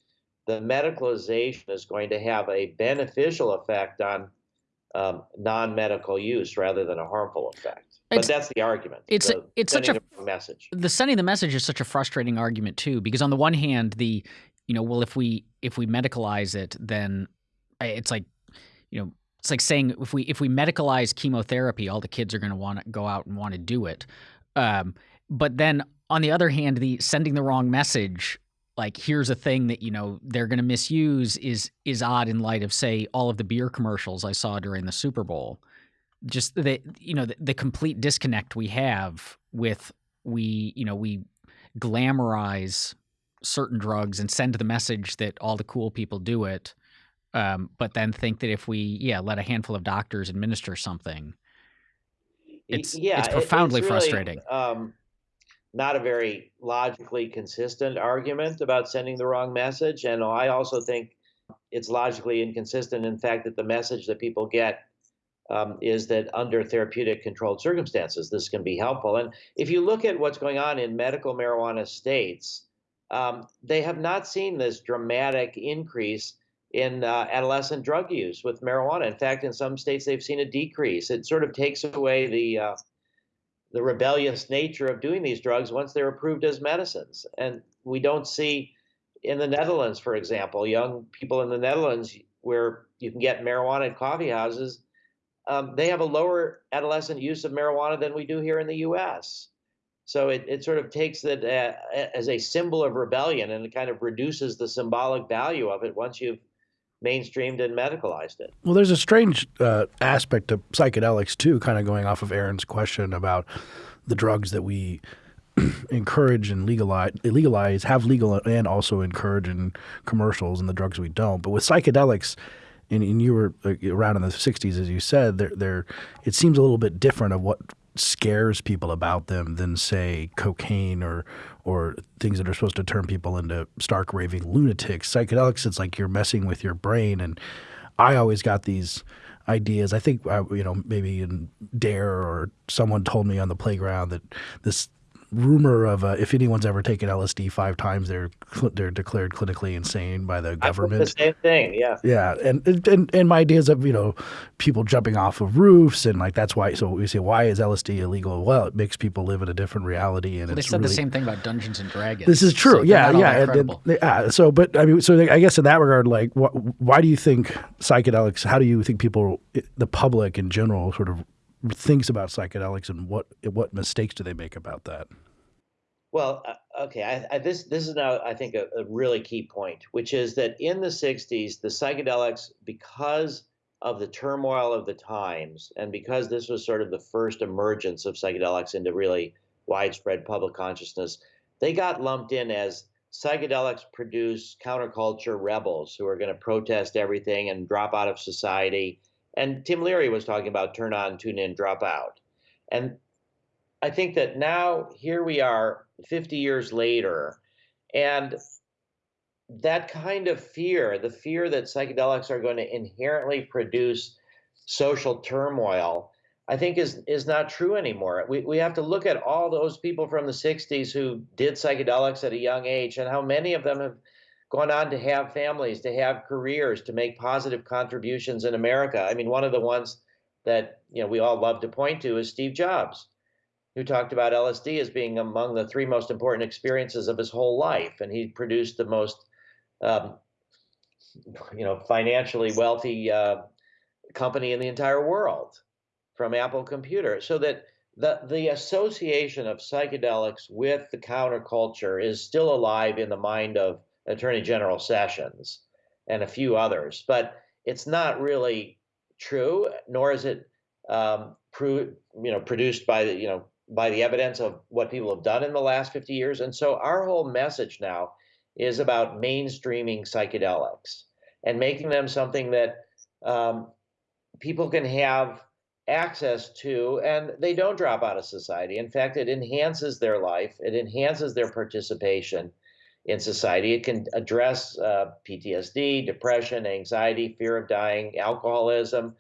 the medicalization is going to have a beneficial effect on um, non-medical use rather than a harmful effect. But that's the argument. It's the it's such a message. The sending the message is such a frustrating argument too, because on the one hand, the you know, well, if we if we medicalize it, then it's like you know, it's like saying if we if we medicalize chemotherapy, all the kids are going to want to go out and want to do it. Um, but then on the other hand, the sending the wrong message like here's a thing that you know they're going to misuse is is odd in light of say all of the beer commercials I saw during the Super Bowl. Just the you know the, the complete disconnect we have with we you know we glamorize certain drugs and send the message that all the cool people do it um, but then think that if we yeah let a handful of doctors administer something it's yeah it's profoundly it's really, frustrating. um, not a very logically consistent argument about sending the wrong message. And I also think it's logically inconsistent in fact that the message that people get um, is that under therapeutic controlled circumstances, this can be helpful. And if you look at what's going on in medical marijuana states, um, they have not seen this dramatic increase in uh, adolescent drug use with marijuana. In fact, in some states, they've seen a decrease. It sort of takes away the uh, the rebellious nature of doing these drugs once they're approved as medicines. And we don't see in the Netherlands, for example, young people in the Netherlands where you can get marijuana in coffee houses, um, they have a lower adolescent use of marijuana than we do here in the U.S. So it, it sort of takes that uh, as a symbol of rebellion and it kind of reduces the symbolic value of it once you've mainstreamed and medicalized it. Well, there's a strange uh, aspect of psychedelics too, kind of going off of Aaron's question about the drugs that we encourage and legalize, legalize, have legal and also encourage in commercials, and the drugs we don't. But with psychedelics, and, and you were around in the '60s, as you said, there, there, it seems a little bit different of what scares people about them than say cocaine or or things that are supposed to turn people into stark raving lunatics. Psychedelics, it's like you're messing with your brain, and I always got these ideas. I think uh, you know maybe in DARE or someone told me on the playground that this rumor of uh, if anyone's ever taken LSD five times, they're they're declared clinically insane by the government. the same thing, yeah. Yeah, and, and and my ideas of you know people jumping off of roofs and like that's why. So we say why is LSD illegal? Well, it makes people live in a different reality, and well, they said really, the same thing about Dungeons and Dragons. This is true. So yeah, yeah, and, and, yeah. So, but I mean, so I guess in that regard, like, wh why do you think psychedelics? How do you think people, the public in general, sort of thinks about psychedelics and what what mistakes do they make about that? Well, uh, okay, I, I, this this is now I think a, a, really key point, which is that in the '60s, the psychedelics, because of the turmoil of the times, and because this was sort of the first emergence of psychedelics into really widespread public consciousness, they got lumped in as psychedelics produce counterculture rebels who are going to protest everything and drop out of society and Tim Leary was talking about turn on, tune in, drop out. And I think that now here we are 50 years later, and that kind of fear, the fear that psychedelics are going to inherently produce social turmoil, I think is is not true anymore. We we have to look at all those people from the 60s who did psychedelics at a young age and how many of them have gone on to have families, to have careers, to make positive contributions in America. I mean, one of the ones that you know we all love to point to is Steve Jobs, who talked about LSD as being among the three most important experiences of his whole life, and he produced the most, um, you know, financially wealthy uh, company in the entire world, from Apple Computer. So that the the association of psychedelics with the counterculture is still alive in the mind of Attorney General Sessions and a few others, but it's not really true, nor is it um, you know produced by the you know by the evidence of what people have done in the last 50 years. And so our whole message now is about mainstreaming psychedelics and making them something that um, people can have access to and they don't drop out of society. In fact, it enhances their life, it enhances their participation in society. It can address uh, PTSD, depression, anxiety, fear of dying, alcoholism,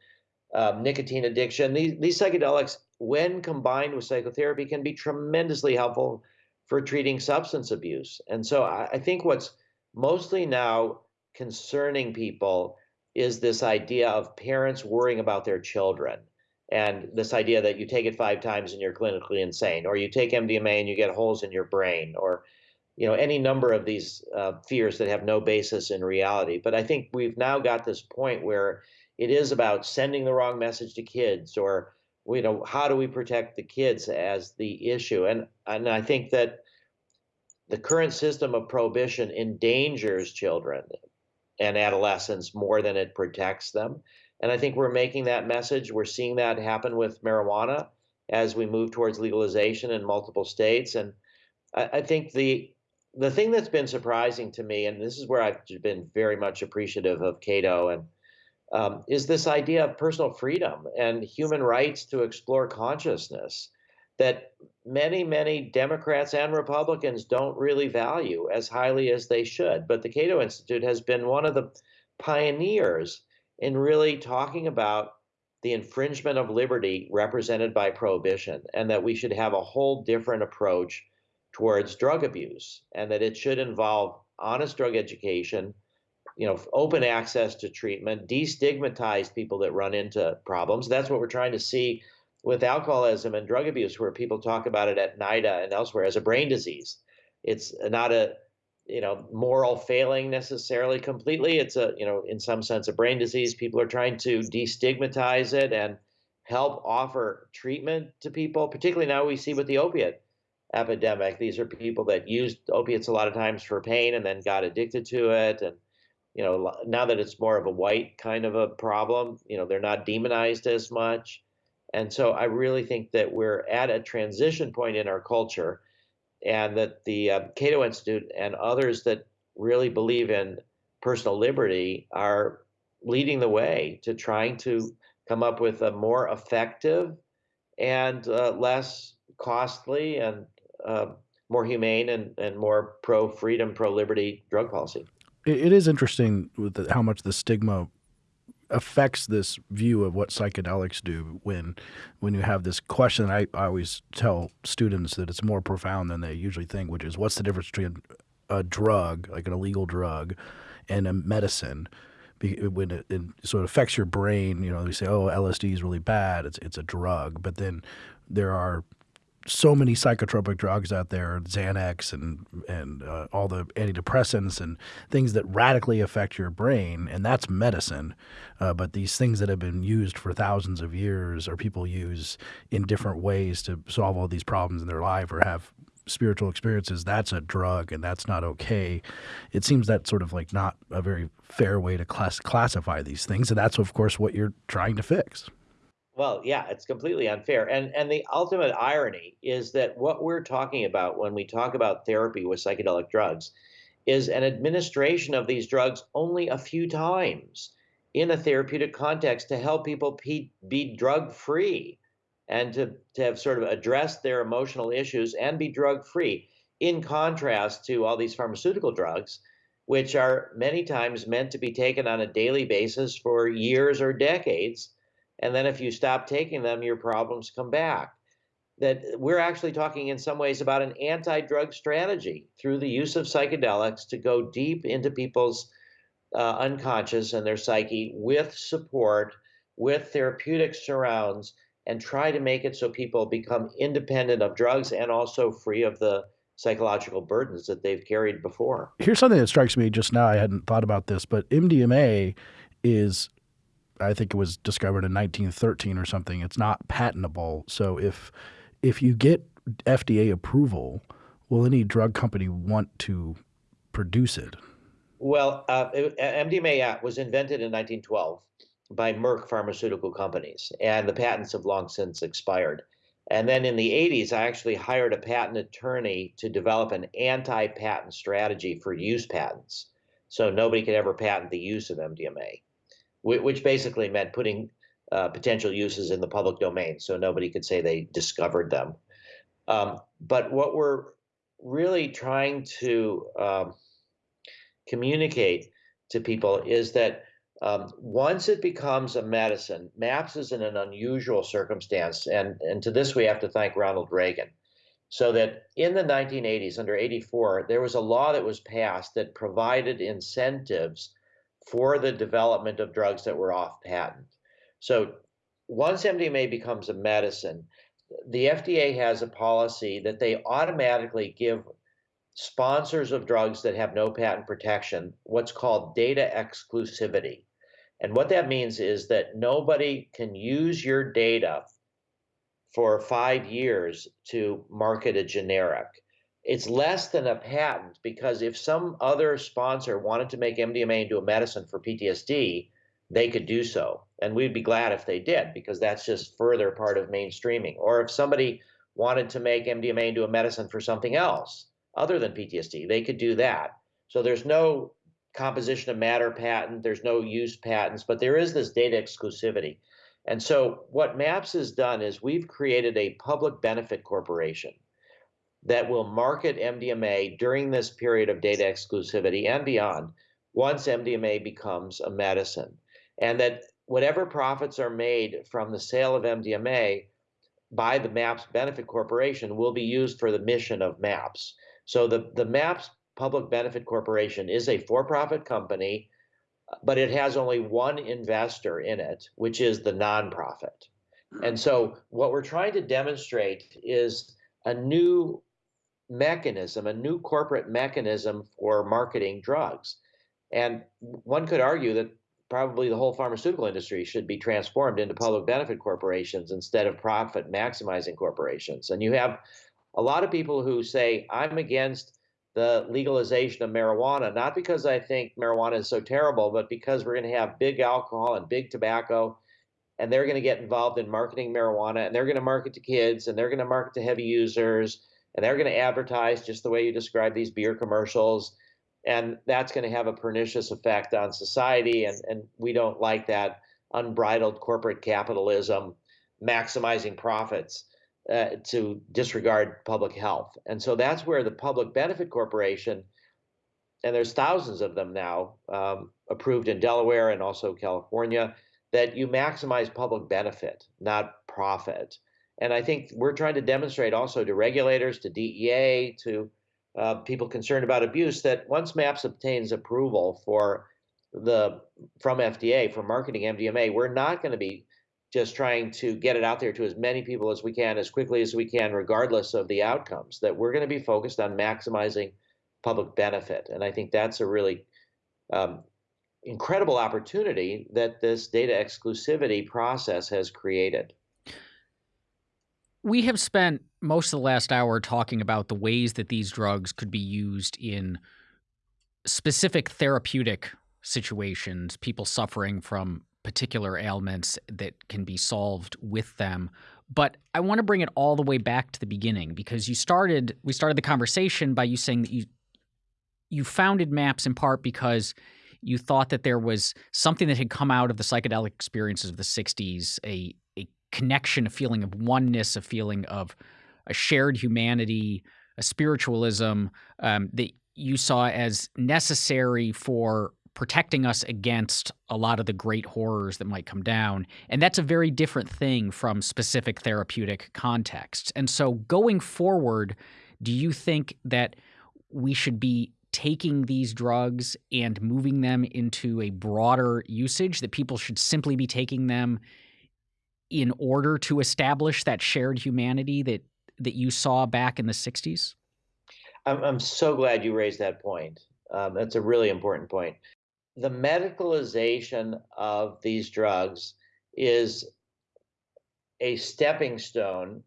um, nicotine addiction. These, these psychedelics, when combined with psychotherapy, can be tremendously helpful for treating substance abuse. And so I, I think what's mostly now concerning people is this idea of parents worrying about their children and this idea that you take it five times and you're clinically insane or you take mdma and you get holes in your brain or you know any number of these uh, fears that have no basis in reality. But i think we've now got this point where it is about sending the wrong message to kids or you know how do we protect the kids as the issue? And and i think that the current system of prohibition endangers children and adolescents more than it protects them. And i think we're making that message we're seeing that happen with marijuana as we move towards legalization in multiple states. And I, I think the the thing that's been surprising to me, and this is where I've been very much appreciative of Cato, and um, is this idea of personal freedom and human rights to explore consciousness. that many, many Democrats and Republicans don't really value as highly as they should. But the Cato Institute has been one of the pioneers in really talking about the infringement of liberty represented by prohibition and that we should have a whole different approach towards drug abuse and that it should involve honest drug education you know open access to treatment destigmatize people that run into problems. That's what we're trying to see with alcoholism and drug abuse where people talk about it at NIDA and elsewhere as a brain disease. It's not a you know moral failing necessarily completely. It's a you know in some sense a brain disease. People are trying to destigmatize it and help offer treatment to people particularly now we see with the opiate epidemic. These are people that used opiates a lot of times for pain and then got addicted to it. And you know now that it's more of a white kind of a problem you know they're not demonized as much. And so i really think that we're at a transition point in our culture and that the uh, Cato Institute and others that really believe in personal liberty are leading the way to trying to come up with a more effective and uh, less costly and uh, more humane and, and more pro freedom, pro liberty drug policy. it is interesting with the, how much the stigma affects this view of what psychedelics do when when you have this question. I, I always tell students that it's more profound than they usually think which is what's the difference between a drug like an illegal drug and a medicine? When it, it sort of affects your brain you know we say oh lsd is really bad. It's it's a drug. But then there are so many psychotropic drugs out there, Xanax and and uh, all the antidepressants and things that radically affect your brain, and that's medicine. Uh, but these things that have been used for thousands of years, or people use in different ways to solve all these problems in their life, or have spiritual experiences, that's a drug, and that's not okay. It seems that sort of like not a very fair way to class- classify these things, and that's of course what you're trying to fix. Well, yeah, it's completely unfair. And and the ultimate irony is that what we're talking about when we talk about therapy with psychedelic drugs is an administration of these drugs only a few times in a therapeutic context to help people be, be drug free and to, to have sort of addressed their emotional issues and be drug free, in contrast to all these pharmaceutical drugs, which are many times meant to be taken on a daily basis for years or decades and then if you stop taking them, your problems come back. That we're actually talking in some ways about an anti drug strategy through the use of psychedelics to go deep into people's uh, unconscious and their psyche with support, with therapeutic surrounds, and try to make it so people become independent of drugs and also free of the psychological burdens that they've carried before. Here's something that strikes me just now. I hadn't thought about this, but MDMA is I think it was discovered in 1913 or something. It's not patentable. So if if you get FDA approval, will any drug company want to produce it? Well, uh, MDMA was invented in 1912 by Merck Pharmaceutical Companies, and the patents have long since expired. And then in the 80s, I actually hired a patent attorney to develop an anti patent strategy for use patents. So nobody could ever patent the use of MDMA which basically meant putting uh, potential uses in the public domain so nobody could say they discovered them. Um, but what we're really trying to um, communicate to people is that um, once it becomes a medicine, MAPS is in an unusual circumstance, and, and to this we have to thank Ronald Reagan. So that in the 1980s, under 84, there was a law that was passed that provided incentives for the development of drugs that were off patent. So once MDMA becomes a medicine, the FDA has a policy that they automatically give sponsors of drugs that have no patent protection what's called data exclusivity. And what that means is that nobody can use your data for five years to market a generic it's less than a patent because if some other sponsor wanted to make MDMA into a medicine for PTSD, they could do so. And we'd be glad if they did because that's just further part of mainstreaming. Or if somebody wanted to make MDMA into a medicine for something else other than PTSD, they could do that. So there's no composition of matter patent, there's no use patents, but there is this data exclusivity. And so, what MAPS has done is we've created a public benefit corporation that will market MDMA during this period of data exclusivity and beyond once MDMA becomes a medicine. And that whatever profits are made from the sale of MDMA by the MAPS Benefit Corporation will be used for the mission of MAPS. So the, the MAPS Public Benefit Corporation is a for profit company but it has only one investor in it, which is the nonprofit. And so, what we're trying to demonstrate is a new mechanism, a new corporate mechanism for marketing drugs. And one could argue that probably the whole pharmaceutical industry should be transformed into public benefit corporations instead of profit maximizing corporations. And you have a lot of people who say, I'm against the legalization of marijuana, not because I think marijuana is so terrible, but because we're going to have big alcohol and big tobacco, and they're going to get involved in marketing marijuana, and they're going to market to kids, and they're going to market to heavy users, and they're going to advertise just the way you describe these beer commercials. And that's going to have a pernicious effect on society. And, and we don't like that unbridled corporate capitalism maximizing profits uh, to disregard public health. And so that's where the Public Benefit Corporation, and there's thousands of them now um, approved in Delaware and also California, that you maximize public benefit, not profit. And I think we're trying to demonstrate also to regulators, to DEA, to uh, people concerned about abuse that once MAPS obtains approval for the from FDA for marketing MDMA, we're not going to be just trying to get it out there to as many people as we can as quickly as we can, regardless of the outcomes. That we're going to be focused on maximizing public benefit, and I think that's a really um, incredible opportunity that this data exclusivity process has created. We have spent most of the last hour talking about the ways that these drugs could be used in specific therapeutic situations, people suffering from particular ailments that can be solved with them. But I want to bring it all the way back to the beginning because you started we started the conversation by you saying that you you founded MAPS in part because you thought that there was something that had come out of the psychedelic experiences of the 60s, a connection, a feeling of oneness, a feeling of a shared humanity, a spiritualism um, that you saw as necessary for protecting us against a lot of the great horrors that might come down. And that's a very different thing from specific therapeutic contexts. And so going forward, do you think that we should be taking these drugs and moving them into a broader usage, that people should simply be taking them in order to establish that shared humanity that, that you saw back in the 60s? I'm, I'm so glad you raised that point. Um, that's a really important point the medicalization of these drugs is a stepping stone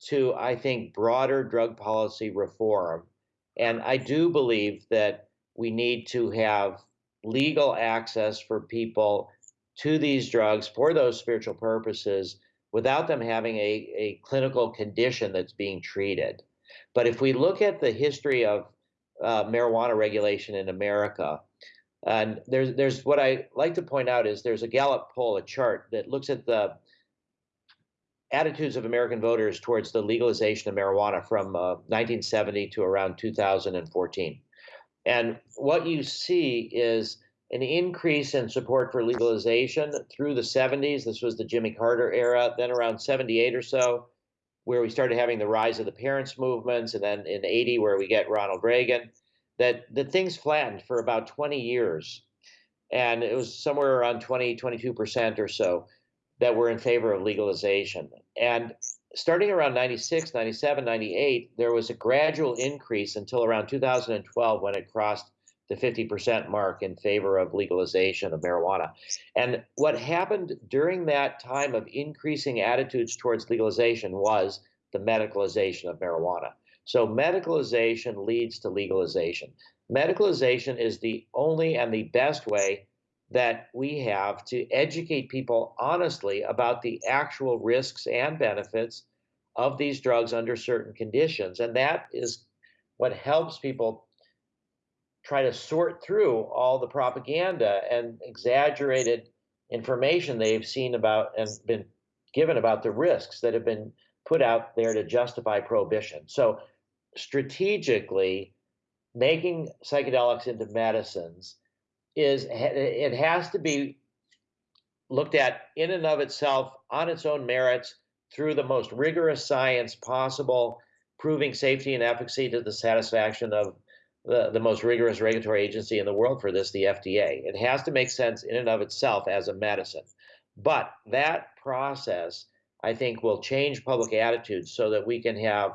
to, I think, broader drug policy reform. And I do believe that we need to have legal access for people to these drugs for those spiritual purposes without them having a, a clinical condition that's being treated. But if we look at the history of uh, marijuana regulation in America, and there's there's what I like to point out is there's a Gallup poll, a chart that looks at the attitudes of American voters towards the legalization of marijuana from uh, 1970 to around 2014. And what you see is an increase in support for legalization through the 70s. This was the Jimmy Carter era. Then around 78 or so, where we started having the rise of the parents' movements, and then in 80, where we get Ronald Reagan that that things flattened for about 20 years and it was somewhere around 20 22% or so that were in favor of legalization and starting around 96 97 98 there was a gradual increase until around 2012 when it crossed the 50% mark in favor of legalization of marijuana. And what happened during that time of increasing attitudes towards legalization was the medicalization of marijuana. So medicalization leads to legalization. Medicalization is the only and the best way that we have to educate people honestly about the actual risks and benefits of these drugs under certain conditions. And that is what helps people try to sort through all the propaganda and exaggerated information they've seen about and been given about the risks that have been put out there to justify prohibition. So, strategically, making psychedelics into medicines is it has to be looked at in and of itself on its own merits through the most rigorous science possible, proving safety and efficacy to the satisfaction of the, the most rigorous regulatory agency in the world for this, the FDA. It has to make sense in and of itself as a medicine. But that process, I think, will change public attitudes so that we can have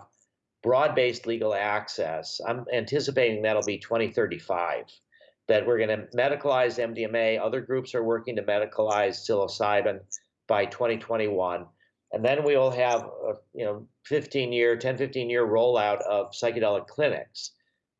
broad based legal access. I'm anticipating that'll be 2035, that we're going to medicalize MDMA. Other groups are working to medicalize psilocybin by 2021. And then we will have a you know 15 year, 10, 15 year rollout of psychedelic clinics.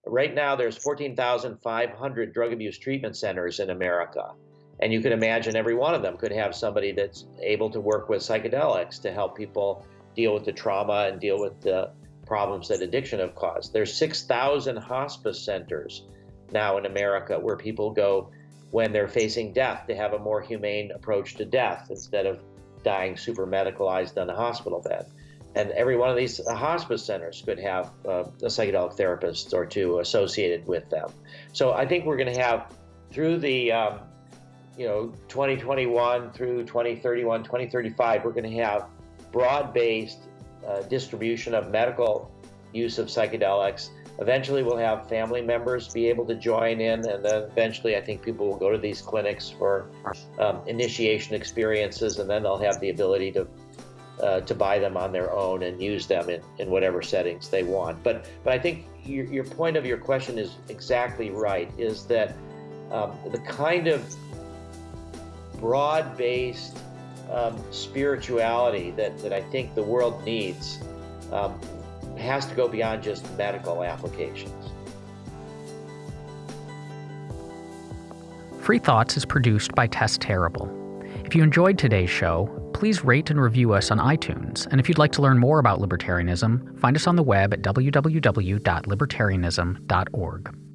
Right now, there's 14,500 drug abuse treatment centers in America. And you can imagine every one of them could have somebody that's able to work with psychedelics to help people deal with the trauma and deal with the problems that addiction have caused. There's 6,000 hospice centers now in America where people go when they're facing death to have a more humane approach to death instead of dying super medicalized on a hospital bed. And every one of these hospice centers could have uh, a psychedelic therapist or two associated with them. So I think we're going to have through the um, you know 2021 through 2031, 2035, we're going to have broad-based uh, distribution of medical use of psychedelics. Eventually, we'll have family members be able to join in, and then eventually, I think people will go to these clinics for um, initiation experiences, and then they'll have the ability to uh, to buy them on their own and use them in, in whatever settings they want. But but I think your, your point of your question is exactly right. Is that um, the kind of broad-based um, spirituality that, that I think the world needs um, has to go beyond just medical applications. Free Thoughts is produced by Tess Terrible. If you enjoyed today's show, please rate and review us on iTunes. And if you'd like to learn more about libertarianism, find us on the web at www.libertarianism.org.